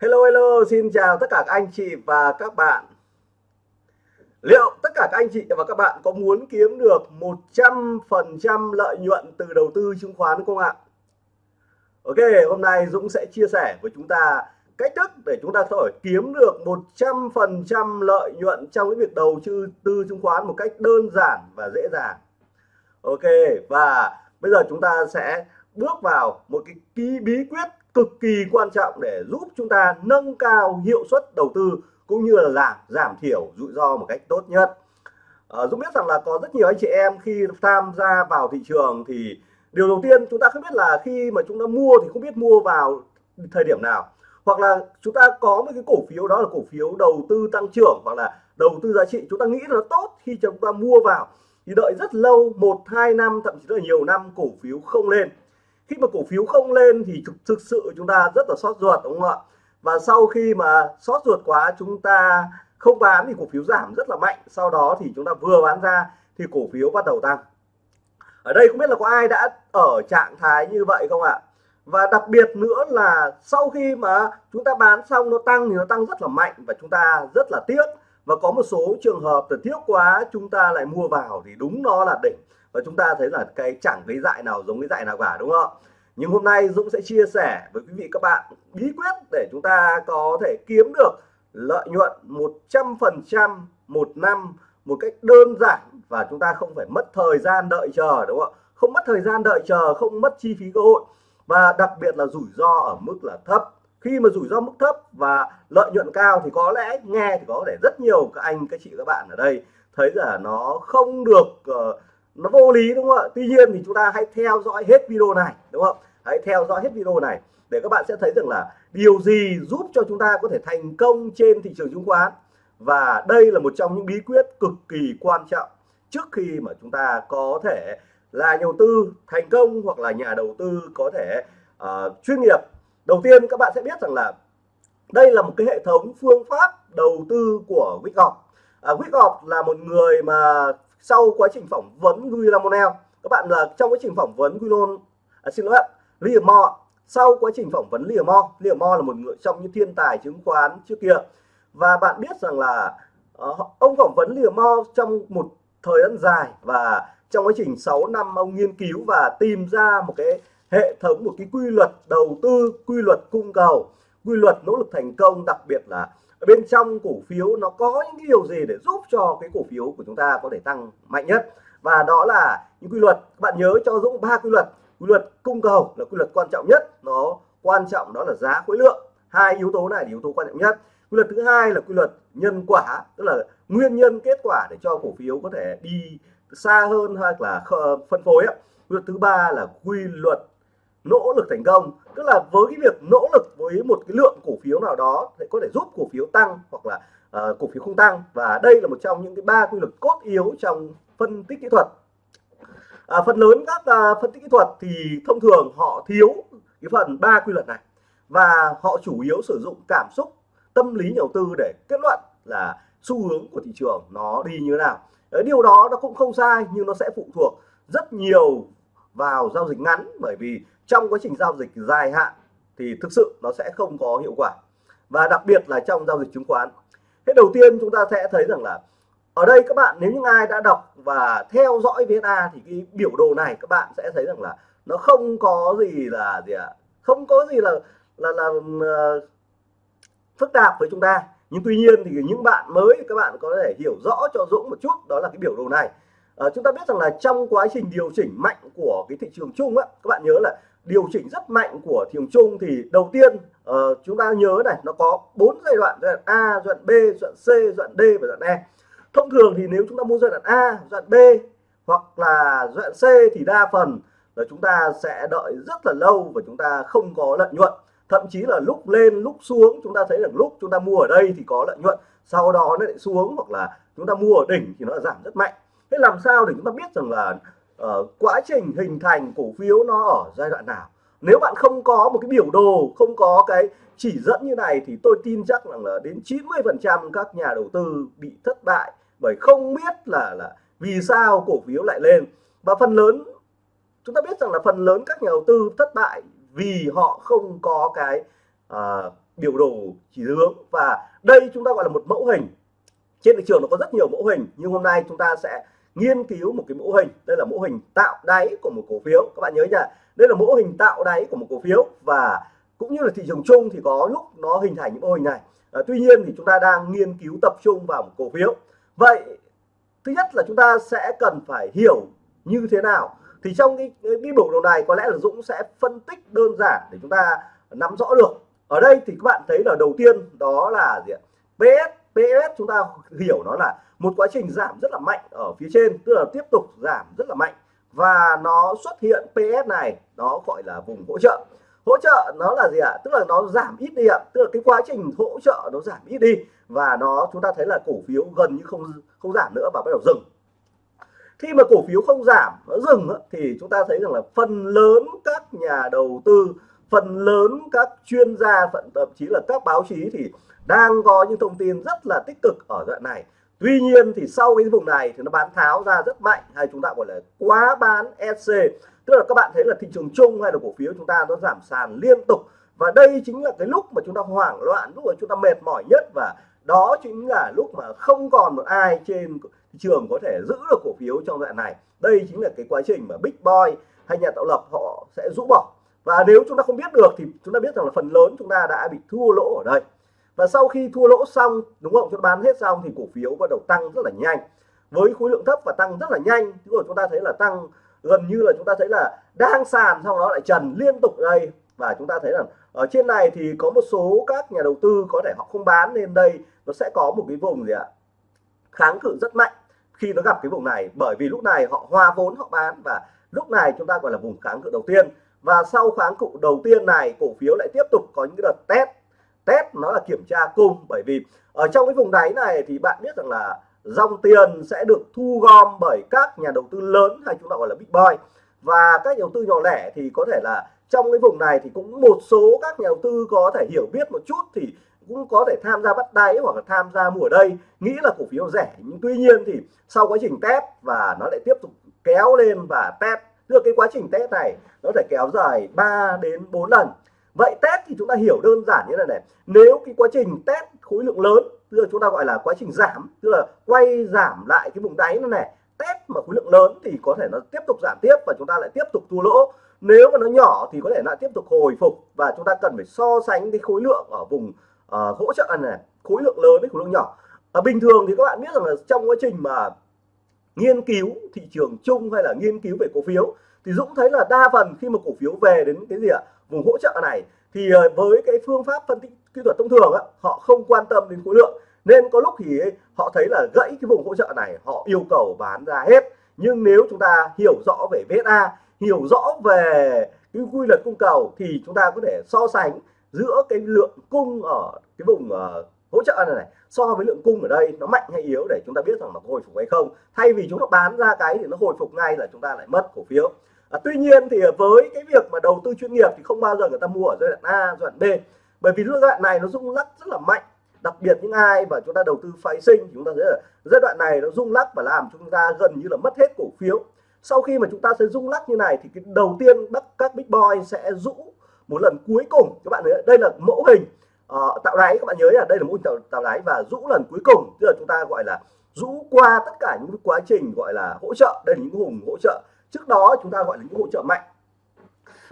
Hello hello, xin chào tất cả các anh chị và các bạn. Liệu tất cả các anh chị và các bạn có muốn kiếm được 100% lợi nhuận từ đầu tư chứng khoán không ạ? Ok, hôm nay Dũng sẽ chia sẻ với chúng ta cách thức để chúng ta có thể kiếm được 100% lợi nhuận trong cái việc đầu tư tư chứng khoán một cách đơn giản và dễ dàng. Ok, và bây giờ chúng ta sẽ bước vào một cái ký bí quyết cực kỳ quan trọng để giúp chúng ta nâng cao hiệu suất đầu tư cũng như là giảm giảm thiểu rủi ro một cách tốt nhất. À, Dũng biết rằng là có rất nhiều anh chị em khi tham gia vào thị trường thì điều đầu tiên chúng ta không biết là khi mà chúng ta mua thì không biết mua vào thời điểm nào. Hoặc là chúng ta có một cái cổ phiếu đó là cổ phiếu đầu tư tăng trưởng hoặc là đầu tư giá trị chúng ta nghĩ là nó tốt khi chúng ta mua vào thì đợi rất lâu một hai năm thậm chí là nhiều năm cổ phiếu không lên khi mà cổ phiếu không lên thì thực, thực sự chúng ta rất là sót ruột đúng không ạ? Và sau khi mà sót ruột quá chúng ta không bán thì cổ phiếu giảm rất là mạnh. Sau đó thì chúng ta vừa bán ra thì cổ phiếu bắt đầu tăng. Ở đây không biết là có ai đã ở trạng thái như vậy không ạ? Và đặc biệt nữa là sau khi mà chúng ta bán xong nó tăng thì nó tăng rất là mạnh và chúng ta rất là tiếc. Và có một số trường hợp là tiếc quá chúng ta lại mua vào thì đúng nó là đỉnh và chúng ta thấy là cái chẳng cái dại nào giống cái dại nào cả đúng không? Nhưng hôm nay Dũng sẽ chia sẻ với quý vị các bạn bí quyết để chúng ta có thể kiếm được lợi nhuận 100% một năm một cách đơn giản và chúng ta không phải mất thời gian đợi chờ đúng không ạ? Không mất thời gian đợi chờ không mất chi phí cơ hội. Và đặc biệt là rủi ro ở mức là thấp. Khi mà rủi ro mức thấp và lợi nhuận cao thì có lẽ nghe thì có thể rất nhiều các anh các chị các bạn ở đây thấy là nó không được uh, nó vô lý đúng không ạ? Tuy nhiên thì chúng ta hãy theo dõi hết video này đúng không? Hãy theo dõi hết video này để các bạn sẽ thấy rằng là điều gì giúp cho chúng ta có thể thành công trên thị trường chứng khoán. Và đây là một trong những bí quyết cực kỳ quan trọng trước khi mà chúng ta có thể là nhà đầu tư thành công hoặc là nhà đầu tư có thể uh, chuyên nghiệp. Đầu tiên các bạn sẽ biết rằng là đây là một cái hệ thống phương pháp đầu tư của Wyckoff à, Wyckoff là một người mà sau quá trình phỏng vấn William các bạn là trong quá trình phỏng vấn William à, xin lỗi Liam Moore sau quá trình phỏng vấn Liam Moore là một người trong những thiên tài chứng khoán trước kia. Và bạn biết rằng là uh, ông phỏng vấn Liam trong một thời gian dài và trong quá trình 6 năm ông nghiên cứu và tìm ra một cái hệ thống một cái quy luật đầu tư quy luật cung cầu quy luật nỗ lực thành công đặc biệt là bên trong cổ phiếu nó có những cái điều gì để giúp cho cái cổ phiếu của chúng ta có thể tăng mạnh nhất? Và đó là những quy luật. Bạn nhớ cho Dũng ba quy luật. Quy luật cung cầu là quy luật quan trọng nhất. Nó quan trọng đó là giá khối lượng. Hai yếu tố này là yếu tố quan trọng nhất. Quy luật thứ hai là quy luật nhân quả, tức là nguyên nhân kết quả để cho cổ phiếu có thể đi xa hơn hoặc là phân phối quy luật thứ ba là quy luật nỗ lực thành công. Tức là với cái việc nỗ lực với một cái lượng cổ phiếu nào đó để có thể giúp cổ phiếu tăng hoặc là uh, cổ phiếu không tăng. Và đây là một trong những cái ba quy luật cốt yếu trong phân tích kỹ thuật. À, phần lớn các uh, phân tích kỹ thuật thì thông thường họ thiếu cái phần ba quy luật này. Và họ chủ yếu sử dụng cảm xúc tâm lý nhà đầu tư để kết luận là xu hướng của thị trường nó đi như thế nào. Điều đó nó cũng không sai nhưng nó sẽ phụ thuộc rất nhiều vào giao dịch ngắn bởi vì trong quá trình giao dịch dài hạn thì thực sự nó sẽ không có hiệu quả. Và đặc biệt là trong giao dịch chứng khoán. Thế đầu tiên chúng ta sẽ thấy rằng là ở đây các bạn nếu những ai đã đọc và theo dõi VSA thì cái biểu đồ này các bạn sẽ thấy rằng là nó không có gì là gì ạ? À? không có gì là là là uh, phức tạp với chúng ta. Nhưng tuy nhiên thì những bạn mới các bạn có thể hiểu rõ cho Dũng một chút đó là cái biểu đồ này à, chúng ta biết rằng là trong quá trình điều chỉnh mạnh của cái thị trường chung á các bạn nhớ là điều chỉnh rất mạnh của thị trường chung thì đầu tiên uh, chúng ta nhớ này nó có bốn giai đoạn giai đoạn A giai đoạn B giai đoạn C giai đoạn D và giai đoạn E. Thông thường thì nếu chúng ta mua giai đoạn A giai đoạn B hoặc là giai đoạn C thì đa phần là chúng ta sẽ đợi rất là lâu và chúng ta không có lợi nhuận. Thậm chí là lúc lên lúc xuống chúng ta thấy rằng lúc chúng ta mua ở đây thì có lợi nhuận sau đó nó lại xuống hoặc là chúng ta mua ở đỉnh thì nó giảm rất mạnh thế làm sao để chúng ta biết rằng là uh, quá trình hình thành cổ phiếu nó ở giai đoạn nào? Nếu bạn không có một cái biểu đồ không có cái chỉ dẫn như này thì tôi tin chắc rằng là đến 90 phần trăm các nhà đầu tư bị thất bại bởi không biết là là vì sao cổ phiếu lại lên. Và phần lớn chúng ta biết rằng là phần lớn các nhà đầu tư thất bại vì họ không có cái uh, biểu đồ chỉ hướng. Và đây chúng ta gọi là một mẫu hình. Trên thị trường nó có rất nhiều mẫu hình nhưng hôm nay chúng ta sẽ nghiên cứu một cái mẫu hình đây là mẫu hình tạo đáy của một cổ phiếu. Các bạn nhớ nhá đây là mẫu hình tạo đáy của một cổ phiếu và cũng như là thị trường chung thì có lúc nó hình thành những mô hình này. À, tuy nhiên thì chúng ta đang nghiên cứu tập trung vào một cổ phiếu. Vậy thứ nhất là chúng ta sẽ cần phải hiểu như thế nào. Thì trong cái, cái biểu đồ này có lẽ là Dũng sẽ phân tích đơn giản để chúng ta nắm rõ được. Ở đây thì các bạn thấy là đầu tiên đó là gì ạ? PS PS chúng ta hiểu nó là một quá trình giảm rất là mạnh ở phía trên, tức là tiếp tục giảm rất là mạnh. Và nó xuất hiện PS này nó gọi là vùng hỗ trợ. Hỗ trợ nó là gì ạ? Tức là nó giảm ít đi ạ. Tức là cái quá trình hỗ trợ nó giảm ít đi. Và nó, chúng ta thấy là cổ phiếu gần như không không giảm nữa và bắt đầu dừng. Khi mà cổ phiếu không giảm, nó dừng thì chúng ta thấy rằng là phần lớn các nhà đầu tư, phần lớn các chuyên gia, thậm chí là các báo chí thì đang có những thông tin rất là tích cực ở đoạn này tuy nhiên thì sau cái vùng này thì nó bán tháo ra rất mạnh, hay chúng ta gọi là quá bán SC tức là các bạn thấy là thị trường chung hay là cổ phiếu chúng ta nó giảm sàn liên tục. Và đây chính là cái lúc mà chúng ta hoảng loạn, lúc mà chúng ta mệt mỏi nhất. Và đó chính là lúc mà không còn một ai trên thị trường có thể giữ được cổ phiếu trong đoạn này. Đây chính là cái quá trình mà big boy hay nhà tạo lập họ sẽ rũ bỏ. Và nếu chúng ta không biết được thì chúng ta biết rằng là phần lớn chúng ta đã bị thua lỗ ở đây và sau khi thua lỗ xong, đúng không? Chúng ta bán hết xong thì cổ phiếu bắt đầu tăng rất là nhanh. Với khối lượng thấp và tăng rất là nhanh chứ rồi, chúng ta thấy là tăng, gần như là chúng ta thấy là đang sàn xong nó lại trần liên tục đây. Và chúng ta thấy là ở trên này thì có một số các nhà đầu tư có thể họ không bán nên đây nó sẽ có một cái vùng gì ạ? Kháng cự rất mạnh khi nó gặp cái vùng này, bởi vì lúc này họ hoa vốn, họ bán và lúc này chúng ta gọi là vùng kháng cự đầu tiên. Và sau kháng cự đầu tiên này, cổ phiếu lại tiếp tục có những đợt test test, nó là kiểm tra cung. Bởi vì ở trong cái vùng đáy này thì bạn biết rằng là dòng tiền sẽ được thu gom bởi các nhà đầu tư lớn hay chúng ta gọi là big boy. Và các nhà đầu tư nhỏ lẻ thì có thể là trong cái vùng này thì cũng một số các nhà đầu tư có thể hiểu biết một chút thì cũng có thể tham gia bắt đáy hoặc là tham gia mua ở đây. Nghĩ là cổ phiếu rẻ. Nhưng tuy nhiên thì sau quá trình test và nó lại tiếp tục kéo lên và test, tức cái quá trình test này nó thể kéo dài 3 đến 4 lần vậy test thì chúng ta hiểu đơn giản như này này. Nếu cái quá trình test khối lượng lớn tức là chúng ta gọi là quá trình giảm tức là quay giảm lại cái vùng đáy này này test mà khối lượng lớn thì có thể nó tiếp tục giảm tiếp và chúng ta lại tiếp tục thua lỗ. Nếu mà nó nhỏ thì có thể lại tiếp tục hồi phục và chúng ta cần phải so sánh cái khối lượng ở vùng uh, hỗ trợ này khối lượng lớn với khối lượng nhỏ. Và bình thường thì các bạn biết rằng là trong quá trình mà nghiên cứu thị trường chung hay là nghiên cứu về cổ phiếu thì Dũng thấy là đa phần khi mà cổ phiếu về đến cái gì ạ? Vùng hỗ trợ này thì ờ, với cái phương pháp phân tích kỹ thuật thông thường á, họ không quan tâm đến khối lượng. Nên có lúc thì họ thấy là gãy cái vùng hỗ trợ này họ yêu cầu bán ra hết. Nhưng nếu chúng ta hiểu rõ về VSA hiểu rõ về cái quy luật cung cầu thì chúng ta có thể so sánh giữa cái lượng cung ở cái vùng uh, hỗ trợ này, này so với lượng cung ở đây nó mạnh hay yếu để chúng ta biết rằng nó hồi phục hay không. Thay vì chúng ta bán ra cái thì nó hồi phục ngay là chúng ta lại mất cổ phiếu à, tuy nhiên thì với cái việc mà đầu tư chuyên nghiệp thì không bao giờ người ta mua ở giai đoạn A giai đoạn B. Bởi vì giai đoạn này nó rung lắc rất là mạnh. Đặc biệt những ai mà chúng ta đầu tư phái sinh chúng ta thấy là giai đoạn này nó rung lắc và làm chúng ta gần như là mất hết cổ phiếu. Sau khi mà chúng ta sẽ rung lắc như này thì cái đầu tiên các big boy sẽ rũ một lần cuối cùng. Các bạn thấy đây là mẫu hình uh, tạo đáy. Các bạn nhớ là đây là mẫu hình tạo, tạo đáy và rũ lần cuối cùng. Tức là chúng ta gọi là rũ qua tất cả những quá trình gọi là hỗ trợ. Đây là những vùng hỗ trợ trước đó chúng ta gọi là những hỗ trợ mạnh.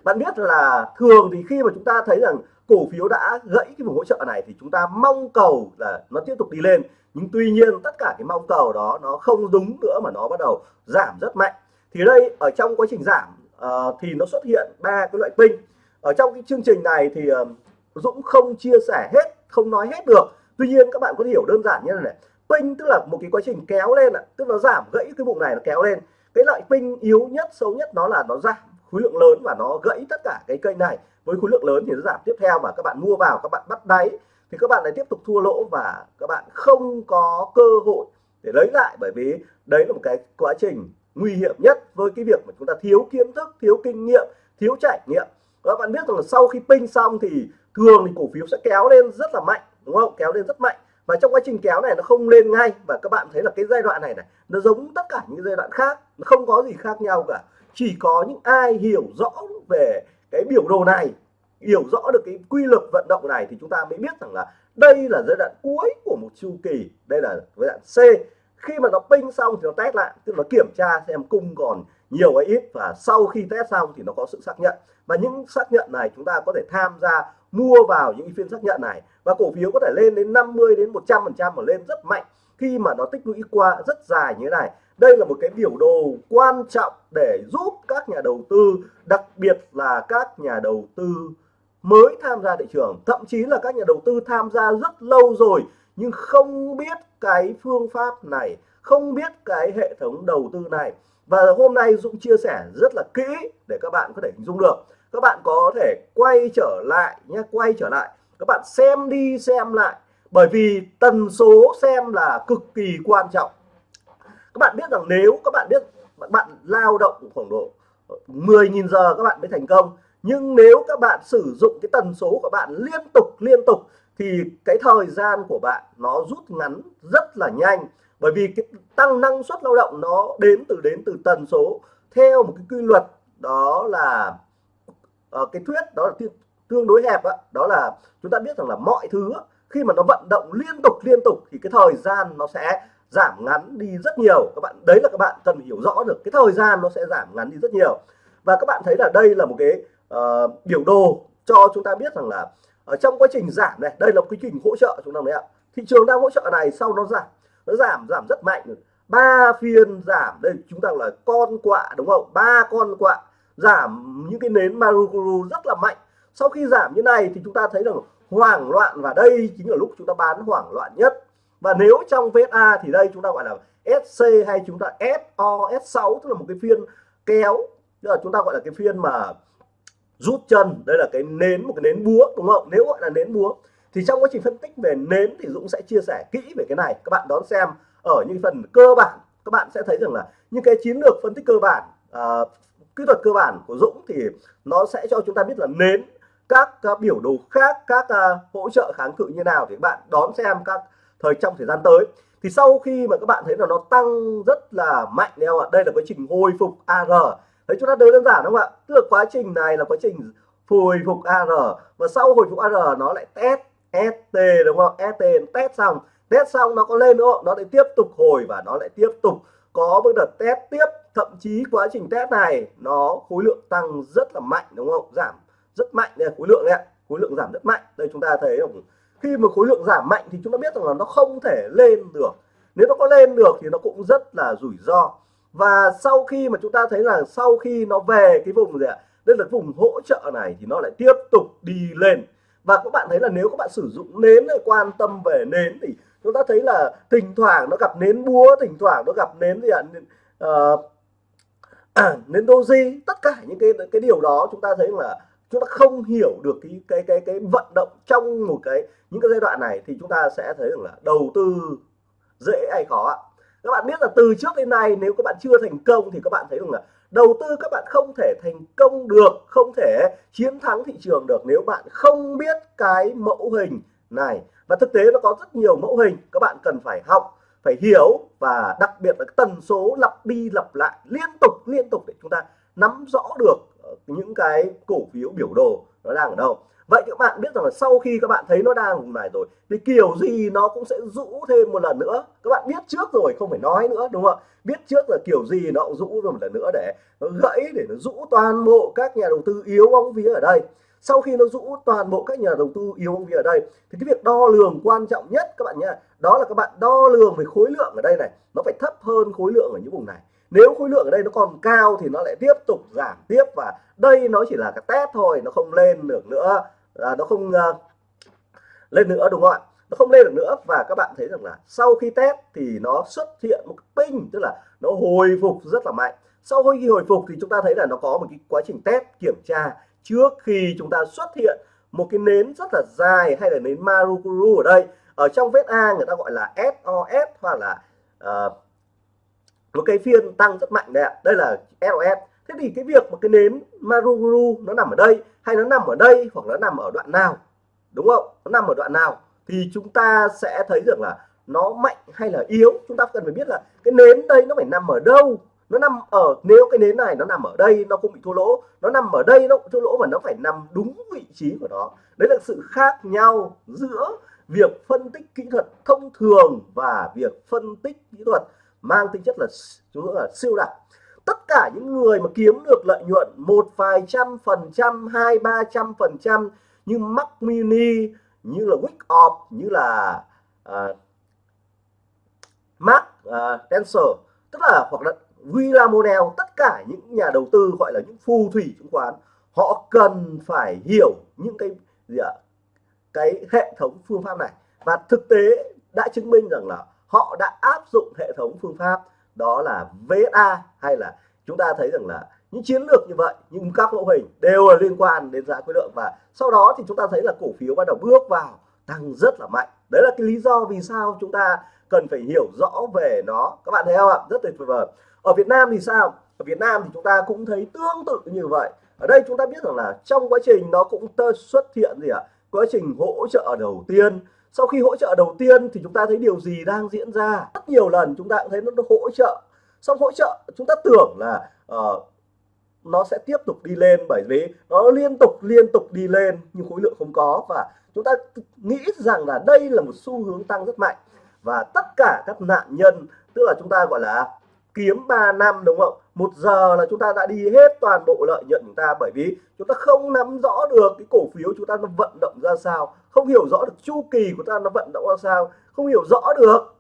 Bạn biết là thường thì khi mà chúng ta thấy rằng cổ phiếu đã gãy cái vùng hỗ trợ này thì chúng ta mong cầu là nó tiếp tục đi lên. Nhưng tuy nhiên tất cả cái mong cầu đó nó không đúng nữa mà nó bắt đầu giảm rất mạnh. Thì đây ở trong quá trình giảm uh, thì nó xuất hiện ba cái loại pin. Ở trong cái chương trình này thì uh, Dũng không chia sẻ hết không nói hết được. Tuy nhiên các bạn có thể hiểu đơn giản như này này. Pin tức là một cái quá trình kéo lên ạ. Tức nó giảm gãy cái vùng này nó kéo lên cái loại pin yếu nhất, xấu nhất nó là nó giảm khối lượng lớn và nó gãy tất cả cái kênh này. Với khối lượng lớn thì nó giảm tiếp theo và các bạn mua vào, các bạn bắt đáy, thì các bạn lại tiếp tục thua lỗ và các bạn không có cơ hội để lấy lại. Bởi vì đấy là một cái quá trình nguy hiểm nhất với cái việc mà chúng ta thiếu kiến thức, thiếu kinh nghiệm, thiếu trải nghiệm. Các bạn biết rằng là sau khi pin xong thì thường thì cổ phiếu sẽ kéo lên rất là mạnh, đúng không? Kéo lên rất mạnh và trong quá trình kéo này nó không lên ngay, và các bạn thấy là cái giai đoạn này này, nó giống tất cả những giai đoạn khác, nó không có gì khác nhau cả. Chỉ có những ai hiểu rõ về cái biểu đồ này, hiểu rõ được cái quy luật vận động này thì chúng ta mới biết rằng là đây là giai đoạn cuối của một chu kỳ, đây là giai đoạn C. Khi mà nó ping xong thì nó test lại, tức là kiểm tra xem cung còn nhiều hay ít, và sau khi test xong thì nó có sự xác nhận và những xác nhận này chúng ta có thể tham gia mua vào những phiên xác nhận này. Và cổ phiếu có thể lên đến 50 đến 100 phần trăm mà lên rất mạnh khi mà nó tích lũy qua rất dài như thế này. Đây là một cái biểu đồ quan trọng để giúp các nhà đầu tư, đặc biệt là các nhà đầu tư mới tham gia thị trường. Thậm chí là các nhà đầu tư tham gia rất lâu rồi nhưng không biết cái phương pháp này, không biết cái hệ thống đầu tư này. Và hôm nay Dũng chia sẻ rất là kỹ để các bạn có thể hình dung được các bạn có thể quay trở lại nhé, quay trở lại. Các bạn xem đi, xem lại. Bởi vì tần số xem là cực kỳ quan trọng. Các bạn biết rằng nếu các bạn biết, bạn lao động khoảng độ 10.000 giờ các bạn mới thành công. Nhưng nếu các bạn sử dụng cái tần số của bạn liên tục liên tục, thì cái thời gian của bạn nó rút ngắn rất là nhanh. Bởi vì cái tăng năng suất lao động nó đến từ đến từ tần số. Theo một cái quy luật, đó là uh, cái thuyết đó là tương đối hẹp đó, đó là chúng ta biết rằng là mọi thứ khi mà nó vận động liên tục liên tục thì cái thời gian nó sẽ giảm ngắn đi rất nhiều. Các bạn đấy là các bạn cần hiểu rõ được cái thời gian nó sẽ giảm ngắn đi rất nhiều. Và các bạn thấy là đây là một cái uh, biểu đồ cho chúng ta biết rằng là ở trong quá trình giảm này đây là quy trình hỗ trợ chúng ta đấy ạ. Thị trường đang hỗ trợ này sau nó giảm nó giảm giảm rất mạnh. Ba phiên giảm đây chúng ta là con quạ đúng không? Ba con quạ giảm những cái nến maruguru rất là mạnh. Sau khi giảm như này thì chúng ta thấy rằng hoảng loạn và đây chính là lúc chúng ta bán hoảng loạn nhất. Và nếu trong VSA thì đây chúng ta gọi là SC hay chúng ta SO S6 tức là một cái phiên kéo tức là chúng ta gọi là cái phiên mà rút chân. Đây là cái nến một cái nến búa đúng không? Nếu gọi là nến búa thì trong quá trình phân tích về nến thì Dũng sẽ chia sẻ kỹ về cái này. Các bạn đón xem ở những phần cơ bản. Các bạn sẽ thấy rằng là những cái chiến lược phân tích cơ bản uh, kỹ thuật cơ bản của Dũng thì nó sẽ cho chúng ta biết là nến các các biểu đồ khác các uh, hỗ trợ kháng cự như nào thì các bạn đón xem các thời trong thời gian tới. Thì sau khi mà các bạn thấy là nó tăng rất là mạnh đấy không ạ? Đây là quá trình hồi phục AR thấy chúng ta đơn giản đúng không ạ? Tức là quá trình này là quá trình hồi phục AR và sau hồi phục AR nó lại test ST đúng không? ST test xong. Test xong nó có lên nữa nó lại tiếp tục hồi và nó lại tiếp tục có một đợt test tiếp thậm chí quá trình test này nó khối lượng tăng rất là mạnh đúng không? Giảm rất mạnh đây khối lượng này khối lượng giảm rất mạnh. Đây chúng ta thấy không khi mà khối lượng giảm mạnh thì chúng ta biết rằng là nó không thể lên được. Nếu nó có lên được thì nó cũng rất là rủi ro. Và sau khi mà chúng ta thấy là sau khi nó về cái vùng gì ạ? Đây là vùng hỗ trợ này thì nó lại tiếp tục đi lên. Và các bạn thấy là nếu các bạn sử dụng nến để quan tâm về nến thì chúng ta thấy là thỉnh thoảng nó gặp nến búa thỉnh thoảng nó gặp nến gì ạ? Uh, nên doji tất cả những cái cái điều đó chúng ta thấy là chúng ta không hiểu được cái cái cái cái vận động trong một cái, những cái giai đoạn này thì chúng ta sẽ thấy rằng là đầu tư dễ hay khó các bạn biết là từ trước đến nay nếu các bạn chưa thành công thì các bạn thấy rằng là đầu tư các bạn không thể thành công được, không thể chiến thắng thị trường được nếu bạn không biết cái mẫu hình này. Và thực tế nó có rất nhiều mẫu hình, các bạn cần phải học phải hiểu và đặc biệt là tần số lặp đi lặp lại liên tục liên tục để chúng ta nắm rõ được ờ, những cái cổ phiếu biểu đồ nó đang ở đâu. Vậy các bạn biết rằng là sau khi các bạn thấy nó đang vùng này rồi, thì kiểu gì nó cũng sẽ rũ thêm một lần nữa. Các bạn biết trước rồi, không phải nói nữa, đúng không ạ? Biết trước là kiểu gì nó cũng rũ một lần nữa để nó gãy, để nó rũ toàn bộ các nhà đầu tư yếu bóng vía ở đây. Sau khi nó rũ toàn bộ các nhà đầu tư yếu bóng vía ở đây, thì cái việc đo lường quan trọng nhất các bạn nhé đó là các bạn đo lường về khối lượng ở đây này. Nó phải thấp hơn khối lượng ở những vùng này. Nếu khối lượng ở đây nó còn cao thì nó lại tiếp tục giảm tiếp và đây nó chỉ là cái test thôi nó không lên được nữa. À, nó không uh, lên nữa đúng không ạ? Nó không lên được nữa và các bạn thấy rằng là sau khi test thì nó xuất hiện một ping tức là nó hồi phục rất là mạnh. Sau khi hồi phục thì chúng ta thấy là nó có một cái quá trình test kiểm tra trước khi chúng ta xuất hiện một cái nến rất là dài hay là nến Marukuru ở đây ở trong vết A người ta gọi là SOS hoặc là ờ, uh, một cái phiên tăng rất mạnh đấy ạ. Đây là SOS thế thì cái việc một cái nến Maruguru nó nằm ở đây hay nó nằm ở đây hoặc nó nằm ở đoạn nào? Đúng không? Nó nằm ở đoạn nào? Thì chúng ta sẽ thấy được là nó mạnh hay là yếu? Chúng ta cần phải biết là cái nến đây nó phải nằm ở đâu? Nó nằm ở nếu cái nến này nó nằm ở đây nó không bị thua lỗ. Nó nằm ở đây nó cũng thua lỗ mà nó phải nằm đúng vị trí của nó. Đấy là sự khác nhau giữa việc phân tích kỹ thuật thông thường và việc phân tích kỹ thuật mang tính chất là chúng là siêu đặc. Tất cả những người mà kiếm được lợi nhuận một vài trăm phần trăm hai ba trăm phần trăm như Mac Mini như là Wick Off như là uh, Mark à, uh, Tensor tức là hoặc là Villamonel tất cả những nhà đầu tư gọi là những phù thủy chứng khoán họ cần phải hiểu những cái gì ạ? Cái hệ thống phương pháp này. Và thực tế đã chứng minh rằng là họ đã áp dụng hệ thống phương pháp, đó là VSA hay là chúng ta thấy rằng là những chiến lược như vậy, nhưng các mẫu hình đều là liên quan đến giá khối lượng. Và sau đó thì chúng ta thấy là cổ phiếu bắt đầu bước vào tăng rất là mạnh. Đấy là cái lý do vì sao chúng ta cần phải hiểu rõ về nó. Các bạn thấy không ạ? Rất tuyệt vời. Ở Việt Nam thì sao? Ở Việt Nam thì chúng ta cũng thấy tương tự như vậy. Ở đây chúng ta biết rằng là trong quá trình nó cũng xuất hiện gì ạ? Quá trình hỗ trợ đầu tiên. Sau khi hỗ trợ đầu tiên thì chúng ta thấy điều gì đang diễn ra? Rất nhiều lần chúng ta cũng thấy nó hỗ trợ. Xong hỗ trợ chúng ta tưởng là uh, nó sẽ tiếp tục đi lên bởi vì nó liên tục liên tục đi lên nhưng khối lượng không có. Và chúng ta nghĩ rằng là đây là một xu hướng tăng rất mạnh. Và tất cả các nạn nhân tức là chúng ta gọi là kiếm 3 năm đúng không? Một giờ là chúng ta đã đi hết toàn bộ lợi nhuận chúng ta bởi vì chúng ta không nắm rõ được cái cổ phiếu chúng ta nó vận động ra sao không hiểu rõ được chu kỳ của ta nó vận động ra sao không hiểu rõ được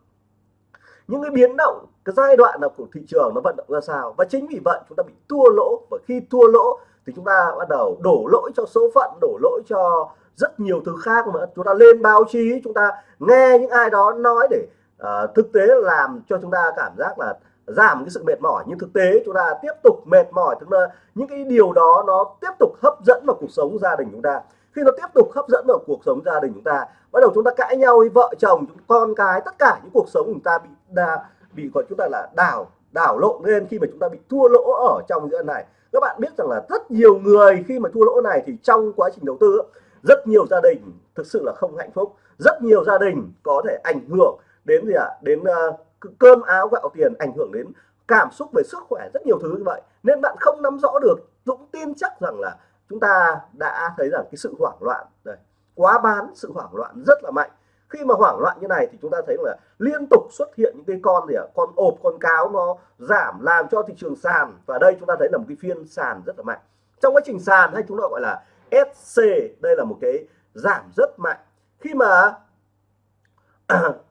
những cái biến động cái giai đoạn nào của thị trường nó vận động ra sao. Và chính vì vậy chúng ta bị thua lỗ và khi thua lỗ thì chúng ta bắt đầu đổ lỗi cho số phận đổ lỗi cho rất nhiều thứ khác mà chúng ta lên báo chí chúng ta nghe những ai đó nói để uh, thực tế làm cho chúng ta cảm giác là giảm cái sự mệt mỏi nhưng thực tế chúng ta tiếp tục mệt mỏi tức là những cái điều đó nó tiếp tục hấp dẫn vào cuộc sống gia đình chúng ta. Khi nó tiếp tục hấp dẫn vào cuộc sống gia đình chúng ta bắt đầu chúng ta cãi nhau với vợ chồng con cái tất cả những cuộc sống chúng ta bị đa bị gọi chúng ta là đảo đảo lộn lên khi mà chúng ta bị thua lỗ ở trong giữa này. Các bạn biết rằng là rất nhiều người khi mà thua lỗ này thì trong quá trình đầu tư rất nhiều gia đình thực sự là không hạnh phúc. Rất nhiều gia đình có thể ảnh hưởng đến gì ạ? À? đến uh, cơm áo gạo tiền ảnh hưởng đến cảm xúc về sức khỏe, rất nhiều thứ như vậy. Nên bạn không nắm rõ được, Dũng tin chắc rằng là chúng ta đã thấy rằng cái sự hoảng loạn, đây, quá bán, sự hoảng loạn rất là mạnh. Khi mà hoảng loạn như này thì chúng ta thấy là liên tục xuất hiện những cái con gì ạ? Con ộp, con cáo nó giảm làm cho thị trường sàn. Và đây chúng ta thấy là một cái phiên sàn rất là mạnh. Trong quá trình sàn hay chúng ta gọi là SC đây là một cái giảm rất mạnh. Khi mà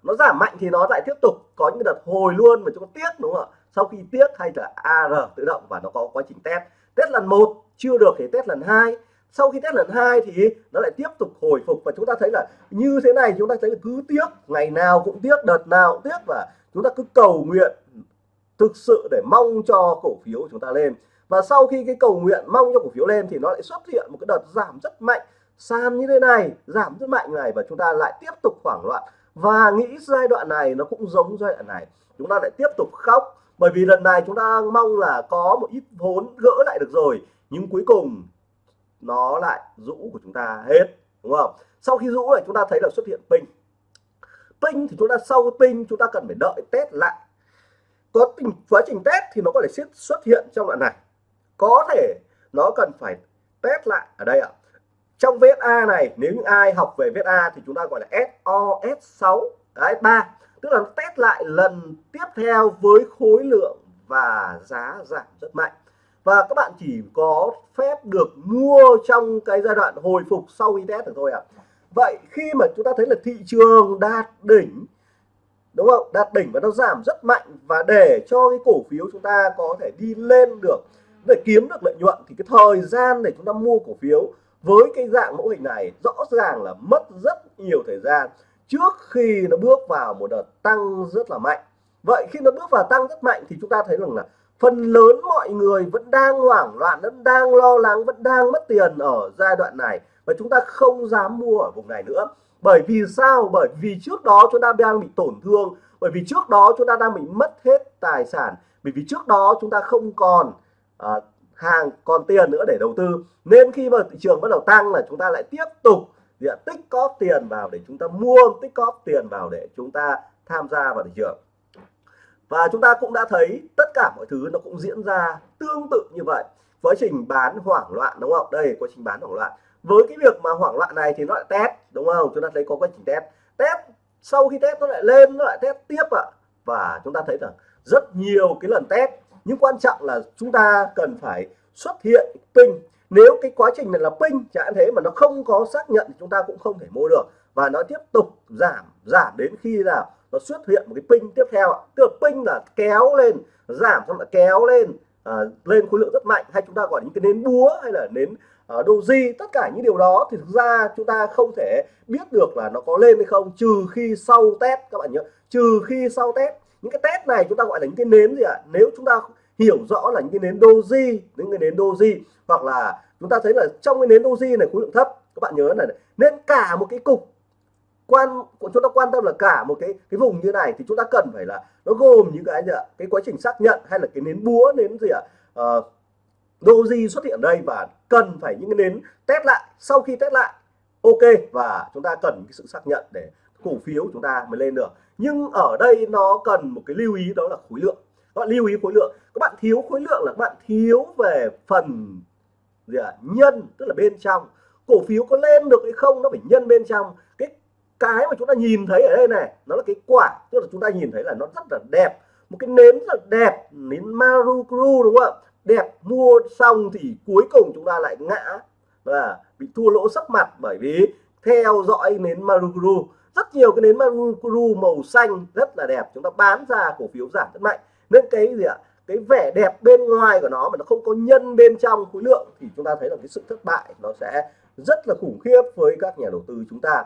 nó giảm mạnh thì nó lại tiếp tục có những đợt hồi luôn mà chúng ta tiếc, đúng không ạ? Sau khi tiếc hay là AR tự động và nó có quá trình test. Test lần một, chưa được thì test lần hai. Sau khi test lần hai thì nó lại tiếp tục hồi phục và chúng ta thấy là như thế này, chúng ta thấy là cứ tiếc, ngày nào cũng tiếc, đợt nào cũng tiếc và chúng ta cứ cầu nguyện thực sự để mong cho cổ phiếu của chúng ta lên. Và sau khi cái cầu nguyện mong cho cổ phiếu lên thì nó lại xuất hiện một cái đợt giảm rất mạnh. Sàn như thế này, giảm rất mạnh này và chúng ta lại tiếp tục hoảng loạn và nghĩ giai đoạn này nó cũng giống giai đoạn này. Chúng ta lại tiếp tục khóc, bởi vì lần này chúng ta mong là có một ít vốn gỡ lại được rồi, nhưng cuối cùng nó lại rũ của chúng ta hết, đúng không? Sau khi rũ này, chúng ta thấy là xuất hiện pin. Pin thì chúng ta sau pin, chúng ta cần phải đợi test lại. Có tình, quá trình test thì nó có thể xuất hiện trong đoạn này. Có thể nó cần phải test lại ở đây ạ trong VSA này, nếu những ai học về VSA thì chúng ta gọi là SOS6 đấy 3 tức là test lại lần tiếp theo với khối lượng và giá giảm rất mạnh. Và các bạn chỉ có phép được mua trong cái giai đoạn hồi phục sau khi test được thôi ạ. À. vậy khi mà chúng ta thấy là thị trường đạt đỉnh, đúng không? Đạt đỉnh và nó giảm rất mạnh và để cho cái cổ phiếu chúng ta có thể đi lên được, để kiếm được lợi nhuận thì cái thời gian để chúng ta mua cổ phiếu với cái dạng mẫu hình này rõ ràng là mất rất nhiều thời gian trước khi nó bước vào một đợt tăng rất là mạnh. Vậy khi nó bước vào tăng rất mạnh thì chúng ta thấy rằng là phần lớn mọi người vẫn đang hoảng loạn vẫn đang lo lắng vẫn đang mất tiền ở giai đoạn này. Và chúng ta không dám mua ở vùng này nữa. Bởi vì sao? Bởi vì trước đó chúng ta đang bị tổn thương. Bởi vì trước đó chúng ta đang bị mất hết tài sản. Bởi vì trước đó chúng ta không còn à, hàng còn tiền nữa để đầu tư. Nên khi mà thị trường bắt đầu tăng là chúng ta lại tiếp tục diện tích có tiền vào để chúng ta mua tích có tiền vào để chúng ta tham gia vào thị trường. Và chúng ta cũng đã thấy tất cả mọi thứ nó cũng diễn ra tương tự như vậy. Quá trình bán hoảng loạn, đúng không? Đây, quá trình bán hoảng loạn. Với cái việc mà hoảng loạn này thì nó lại test, đúng không? Chúng ta thấy có quá trình test. Test, sau khi test nó lại lên, nó lại test tiếp ạ. Và chúng ta thấy rằng rất nhiều cái lần test nhưng quan trọng là chúng ta cần phải xuất hiện pin. Nếu cái quá trình này là pin chẳng thế mà nó không có xác nhận thì chúng ta cũng không thể mua được. Và nó tiếp tục giảm giảm đến khi nào nó xuất hiện một cái pin tiếp theo tức là pin là kéo lên giảm xong lại kéo lên à, lên khối lượng rất mạnh. Hay chúng ta gọi những cái nến búa hay là nến uh, doji tất cả những điều đó thì thực ra chúng ta không thể biết được là nó có lên hay không trừ khi sau test các bạn nhớ. Trừ khi sau test những cái test này chúng ta gọi là những cái nến gì ạ? Nếu chúng ta hiểu rõ là những cái nến doji những cái nến doji hoặc là chúng ta thấy là trong cái nến doji này khối lượng thấp các bạn nhớ là nên cả một cái cục quan chúng ta quan tâm là cả một cái cái vùng như này thì chúng ta cần phải là nó gồm những cái gì ạ? Cái quá trình xác nhận hay là cái nến búa nến gì ạ? Uh, doji xuất hiện đây và cần phải những cái nến test lại. Sau khi test lại ok và chúng ta cần cái sự xác nhận để cổ phiếu chúng ta mới lên được. Nhưng ở đây nó cần một cái lưu ý đó là khối lượng. Các bạn lưu ý khối lượng. Các bạn thiếu khối lượng là các bạn thiếu về phần gì à, nhân tức là bên trong. Cổ phiếu có lên được hay không nó phải nhân bên trong. Cái cái mà chúng ta nhìn thấy ở đây này nó là cái quả. Tức là chúng ta nhìn thấy là nó rất là đẹp. Một cái nến rất là đẹp nến Marukuru đúng không ạ? Đẹp mua xong thì cuối cùng chúng ta lại ngã. Và bị thua lỗ sắc mặt bởi vì theo dõi nến Marukuru rất nhiều cái nến Marukuru màu xanh rất là đẹp. Chúng ta bán ra cổ phiếu giảm rất mạnh. Nên cái gì ạ? Cái vẻ đẹp bên ngoài của nó mà nó không có nhân bên trong khối lượng thì chúng ta thấy là cái sự thất bại nó sẽ rất là khủng khiếp với các nhà đầu tư chúng ta.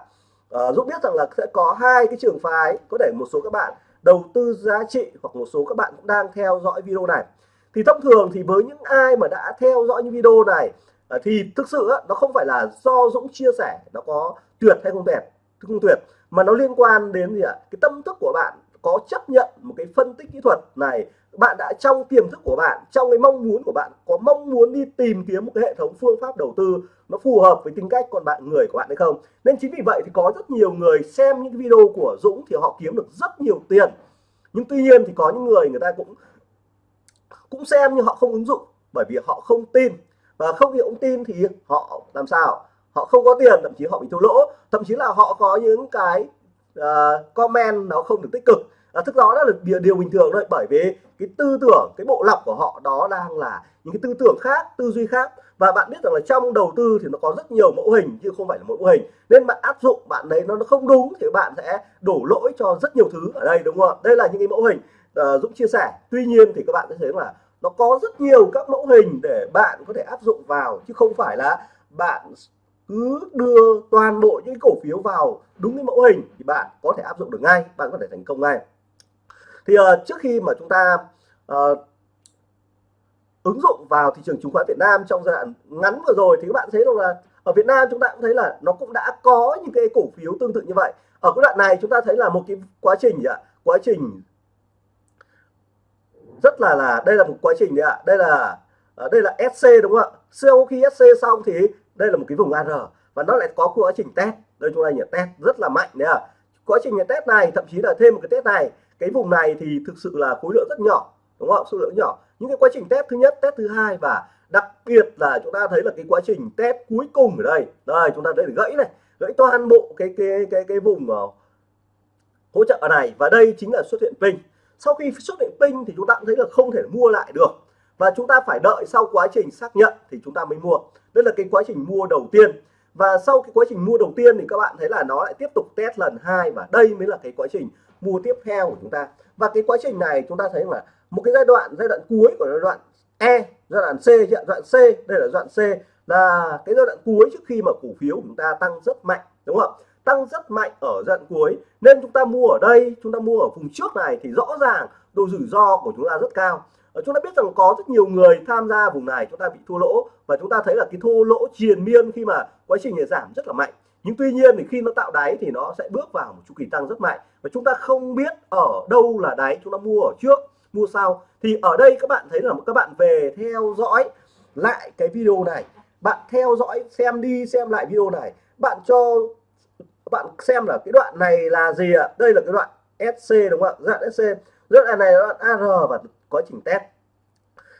À, Dũng biết rằng là sẽ có hai cái trường phái có thể một số các bạn đầu tư giá trị hoặc một số các bạn cũng đang theo dõi video này. Thì thông thường thì với những ai mà đã theo dõi những video này ờ, thì thực sự á, nó không phải là do Dũng chia sẻ nó có tuyệt hay không đẹp không tuyệt mà nó liên quan đến gì ạ? Cái tâm thức của bạn có chấp nhận một cái phân tích kỹ thuật này, bạn đã trong tiềm thức của bạn, trong cái mong muốn của bạn, có mong muốn đi tìm kiếm một cái hệ thống phương pháp đầu tư nó phù hợp với tính cách con bạn, người của bạn hay không? Nên chính vì vậy thì có rất nhiều người xem những video của Dũng thì họ kiếm được rất nhiều tiền. Nhưng tuy nhiên thì có những người người ta cũng cũng xem nhưng họ không ứng dụng bởi vì họ không tin. Và không hiểu tin thì họ làm sao? Họ không có tiền thậm chí họ bị thua lỗ thậm chí là họ có những cái uh, comment nó không được tích cực. À, thức đó là điều, điều bình thường thôi bởi vì cái tư tưởng cái bộ lọc của họ đó đang là những cái tư tưởng khác tư duy khác. Và bạn biết rằng là trong đầu tư thì nó có rất nhiều mẫu hình chứ không phải là một mẫu hình. Nên bạn áp dụng bạn đấy nó không đúng thì bạn sẽ đổ lỗi cho rất nhiều thứ ở đây đúng không đây là những cái mẫu hình uh, Dũng chia sẻ. Tuy nhiên thì các bạn sẽ thấy là nó có rất nhiều các mẫu hình để bạn có thể áp dụng vào chứ không phải là bạn cứ đưa toàn bộ những cổ phiếu vào đúng cái mẫu hình thì bạn có thể áp dụng được ngay bạn có thể thành công ngay. Thì uh, trước khi mà chúng ta uh, ứng dụng vào thị trường chứng khoán Việt Nam trong giai đoạn ngắn vừa rồi thì các bạn thấy rằng là ở Việt Nam chúng ta cũng thấy là nó cũng đã có những cái cổ phiếu tương tự như vậy. Ở cái đoạn này chúng ta thấy là một cái quá trình ạ? Quá trình rất là là đây là một quá trình đấy ạ. Đây là à, đây là SC đúng không ạ? Sau khi SC xong thì đây là một cái vùng AR và nó lại có quá trình test. Đây chúng ta nhỉ test rất là mạnh đấy ạ. Quá trình test này thậm chí là thêm một cái test này. Cái vùng này thì thực sự là khối lượng rất nhỏ đúng không số lượng nhỏ. Những cái quá trình test thứ nhất test thứ hai và đặc biệt là chúng ta thấy là cái quá trình test cuối cùng ở đây. Đây chúng ta thấy gãy này gãy toàn bộ cái cái cái cái vùng uh, hỗ trợ này. Và đây chính là xuất hiện pin. Sau khi xuất hiện pin thì chúng ta cũng thấy là không thể mua lại được và chúng ta phải đợi sau quá trình xác nhận thì chúng ta mới mua. Đây là cái quá trình mua đầu tiên. Và sau cái quá trình mua đầu tiên thì các bạn thấy là nó lại tiếp tục test lần hai và đây mới là cái quá trình mua tiếp theo của chúng ta. Và cái quá trình này chúng ta thấy là một cái giai đoạn giai đoạn cuối của giai đoạn E giai đoạn C giai đoạn C, đây là giai đoạn C, là cái giai đoạn cuối trước khi mà cổ phiếu của chúng ta tăng rất mạnh, đúng không tăng rất mạnh ở giai đoạn cuối. Nên chúng ta mua ở đây, chúng ta mua ở vùng trước này thì rõ ràng độ rủi ro của chúng ta rất cao. Ờ, chúng ta biết rằng có rất nhiều người tham gia vùng này, chúng ta bị thua lỗ và chúng ta thấy là cái thua lỗ triền miên khi mà quá trình này giảm rất là mạnh. Nhưng tuy nhiên thì khi nó tạo đáy thì nó sẽ bước vào một chu kỳ tăng rất mạnh và chúng ta không biết ở đâu là đáy chúng ta mua ở trước, mua sau. Thì ở đây các bạn thấy là các bạn về theo dõi lại cái video này. Bạn theo dõi xem đi, xem lại video này. Bạn cho, bạn xem là cái đoạn này là gì ạ? Đây là cái đoạn SC đúng không ạ? Đoạn SC rất đoạn này là AR và quá trình test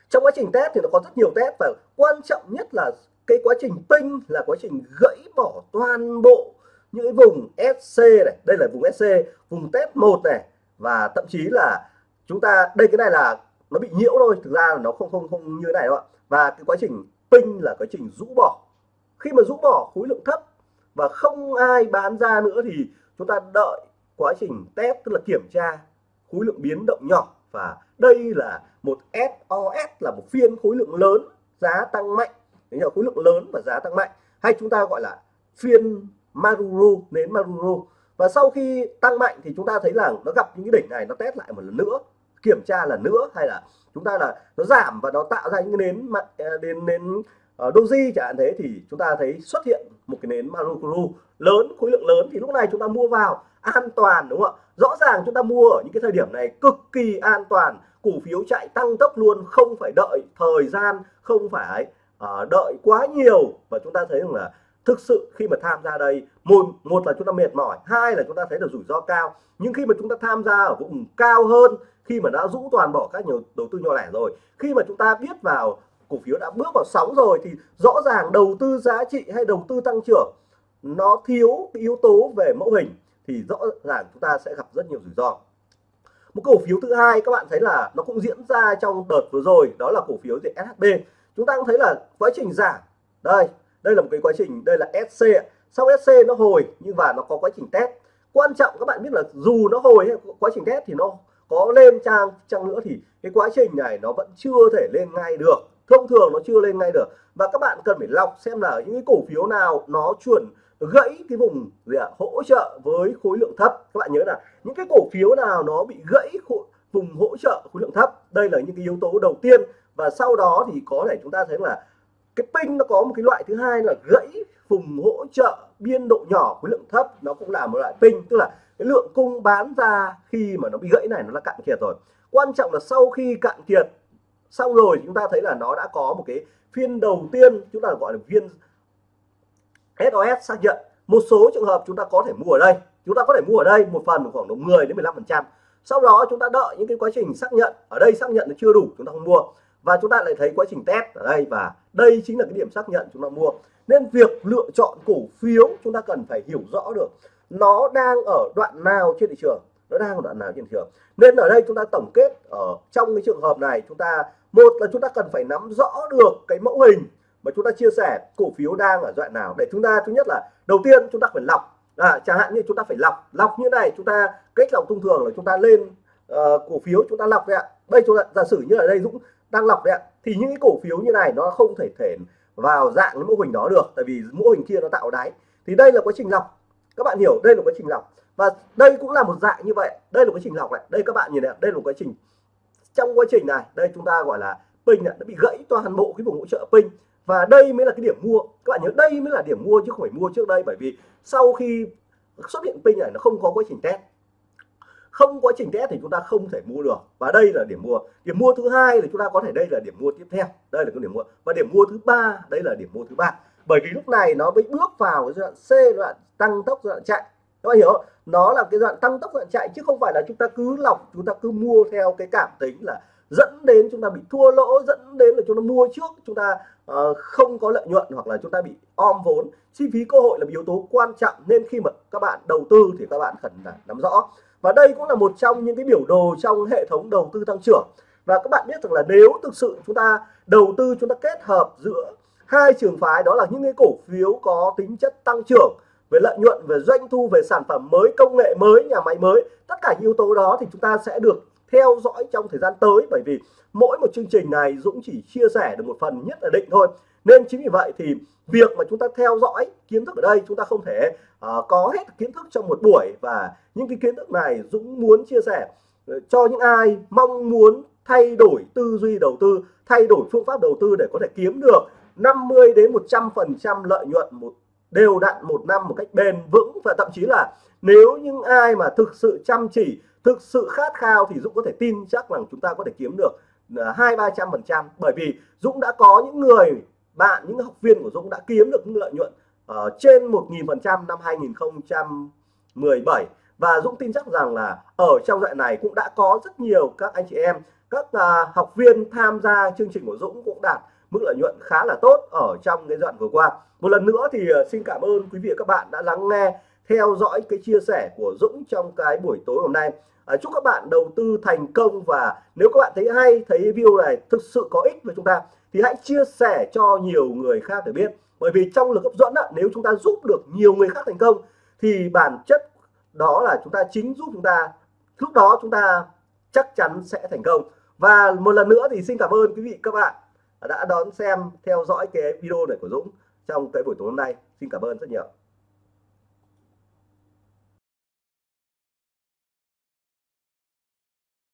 trong quá trình test thì nó có rất nhiều test và quan trọng nhất là cái quá trình ping là quá trình gãy bỏ toàn bộ những cái vùng SC này. Đây là vùng SC vùng test 1 này. Và thậm chí là chúng ta, đây cái này là nó bị nhiễu thôi, thực ra là nó không không không như thế này đâu ạ. Và cái quá trình ping là quá trình rũ bỏ. Khi mà rũ bỏ, khối lượng thấp và không ai bán ra nữa thì chúng ta đợi quá trình test, tức là kiểm tra khối lượng biến động nhỏ và đây là một SOS là một phiên khối lượng lớn, giá tăng mạnh. Đấy là khối lượng lớn và giá tăng mạnh. Hay chúng ta gọi là phiên Maruru nến Maruru và sau khi tăng mạnh thì chúng ta thấy là nó gặp những cái đỉnh này, nó test lại một lần nữa, kiểm tra là nữa, hay là chúng ta là nó giảm và nó tạo ra những cái nến đến à, nến Ờ, doji chẳng hạn thế thì chúng ta thấy xuất hiện một cái nến Marukuru lớn khối lượng lớn thì lúc này chúng ta mua vào an toàn đúng không ạ? Rõ ràng chúng ta mua ở những cái thời điểm này cực kỳ an toàn cổ phiếu chạy tăng tốc luôn không phải đợi thời gian không phải uh, đợi quá nhiều. Và chúng ta thấy rằng là thực sự khi mà tham gia đây một một là chúng ta mệt mỏi hai là chúng ta thấy được rủi ro cao. Nhưng khi mà chúng ta tham gia ở vùng cao hơn khi mà đã rũ toàn bỏ các nhiều đầu tư nhỏ lẻ rồi khi mà chúng ta biết vào cổ phiếu đã bước vào sóng rồi thì rõ ràng đầu tư giá trị hay đầu tư tăng trưởng nó thiếu cái yếu tố về mẫu hình thì rõ ràng chúng ta sẽ gặp rất nhiều rủi ro. Một cổ phiếu thứ hai các bạn thấy là nó cũng diễn ra trong đợt vừa rồi, đó là cổ phiếu gì? SHB chúng ta cũng thấy là quá trình giảm. Đây đây là một cái quá trình, đây là SC sau SC nó hồi nhưng mà nó có quá trình test. Quan trọng các bạn biết là dù nó hồi hay quá trình test thì nó có lên trang trang nữa thì cái quá trình này nó vẫn chưa thể lên ngay được thông thường nó chưa lên ngay được. Và các bạn cần phải lọc xem là những cái cổ phiếu nào nó chuẩn gãy cái vùng gì ạ? Hỗ trợ với khối lượng thấp. Các bạn nhớ là những cái cổ phiếu nào nó bị gãy khối, vùng hỗ trợ khối lượng thấp đây là những cái yếu tố đầu tiên. Và sau đó thì có thể chúng ta thấy là cái pin nó có một cái loại thứ hai là gãy vùng hỗ trợ biên độ nhỏ khối lượng thấp. Nó cũng là một loại pin tức là cái lượng cung bán ra khi mà nó bị gãy này nó là cạn kiệt rồi. Quan trọng là sau khi cạn kiệt xong rồi chúng ta thấy là nó đã có một cái phiên đầu tiên chúng ta gọi là phiên SOS xác nhận một số trường hợp chúng ta có thể mua ở đây chúng ta có thể mua ở đây một phần khoảng độ 10 đến 15 phần trăm sau đó chúng ta đợi những cái quá trình xác nhận ở đây xác nhận nó chưa đủ chúng ta không mua và chúng ta lại thấy quá trình test ở đây và đây chính là cái điểm xác nhận chúng ta mua nên việc lựa chọn cổ phiếu chúng ta cần phải hiểu rõ được nó đang ở đoạn nào trên thị trường nó đang ở đoạn nào trên thị trường nên ở đây chúng ta tổng kết ở trong cái trường hợp này chúng ta một là chúng ta cần phải nắm rõ được cái mẫu hình mà chúng ta chia sẻ cổ phiếu đang ở đoạn nào. Để chúng ta thứ nhất là đầu tiên chúng ta phải lọc. À, chẳng hạn như chúng ta phải lọc lọc như này chúng ta cách lọc thông thường là chúng ta lên uh, cổ phiếu chúng ta lọc đấy ạ. Đây chúng ta giả sử như ở đây Dũng đang lọc đấy ạ thì những cái cổ phiếu như này nó không thể thể vào dạng cái mô hình đó được tại vì mô hình kia nó tạo đáy. Thì đây là quá trình lọc. Các bạn hiểu đây là quá trình lọc. Và đây cũng là một dạng như vậy đây là quá trình lọc này. Đây các bạn nhìn này đây là một quá trình trong quá trình này, đây chúng ta gọi là pin đã bị gãy toàn bộ cái vùng hỗ trợ pin và đây mới là cái điểm mua. Các bạn nhớ, đây mới là điểm mua chứ không phải mua trước đây, bởi vì sau khi xuất hiện pin này, nó không có quá trình test. Không quá trình test thì chúng ta không thể mua được. Và đây là điểm mua. Điểm mua thứ hai thì chúng ta có thể, đây là điểm mua tiếp theo. Đây là cái điểm mua. Và điểm mua thứ ba, đây là điểm mua thứ ba. Bởi vì lúc này nó mới bước vào giai đoạn C, giai đoạn tăng tốc, giai đoạn chạy các bạn hiểu. Không? nó là cái đoạn tăng tốc đoạn chạy chứ không phải là chúng ta cứ lọc chúng ta cứ mua theo cái cảm tính là dẫn đến chúng ta bị thua lỗ dẫn đến là chúng ta mua trước chúng ta uh, không có lợi nhuận hoặc là chúng ta bị om vốn. Chi phí cơ hội là yếu tố quan trọng nên khi mà các bạn đầu tư thì các bạn cần là nắm rõ. Và đây cũng là một trong những cái biểu đồ trong hệ thống đầu tư tăng trưởng. Và các bạn biết rằng là nếu thực sự chúng ta đầu tư chúng ta kết hợp giữa hai trường phái đó là những cái cổ phiếu có tính chất tăng trưởng về lợi nhuận về doanh thu về sản phẩm mới công nghệ mới nhà máy mới. Tất cả yếu tố đó thì chúng ta sẽ được theo dõi trong thời gian tới bởi vì mỗi một chương trình này Dũng chỉ chia sẻ được một phần nhất là định thôi. Nên chính vì vậy thì việc mà chúng ta theo dõi kiến thức ở đây chúng ta không thể uh, có hết kiến thức trong một buổi. Và những cái kiến thức này Dũng muốn chia sẻ ờ, cho những ai mong muốn thay đổi tư duy đầu tư thay đổi phương pháp đầu tư để có thể kiếm được 50 đến 100 phần trăm lợi nhuận một đều đặn một năm một cách bền vững và thậm chí là nếu những ai mà thực sự chăm chỉ, thực sự khát khao thì Dũng có thể tin chắc rằng chúng ta có thể kiếm được à, hai, ba trăm phần trăm. Bởi vì Dũng đã có những người, bạn, những học viên của Dũng đã kiếm được những lợi nhuận ở trên một nghìn phần trăm năm 2017 và Dũng tin chắc rằng là ở trong đoạn này cũng đã có rất nhiều các anh chị em, các à, học viên tham gia chương trình của Dũng cũng đạt mức lợi nhuận khá là tốt ở trong cái đoạn vừa qua. Một lần nữa thì ờ, xin cảm ơn quý vị và các bạn đã lắng nghe theo dõi cái chia sẻ của Dũng trong cái buổi tối hôm nay. À, chúc các bạn đầu tư thành công và nếu các bạn thấy hay thấy video này thực sự có ích với chúng ta thì hãy chia sẻ cho nhiều người khác để biết. Bởi vì trong lực hấp dẫn nếu chúng ta giúp được nhiều người khác thành công thì bản chất đó là chúng ta chính giúp chúng ta lúc đó chúng ta chắc chắn sẽ thành công. Và một lần nữa thì xin cảm ơn quý vị các bạn đã đón xem, theo dõi cái video này của Dũng trong cái buổi tối hôm nay. Xin cảm ơn rất nhiều.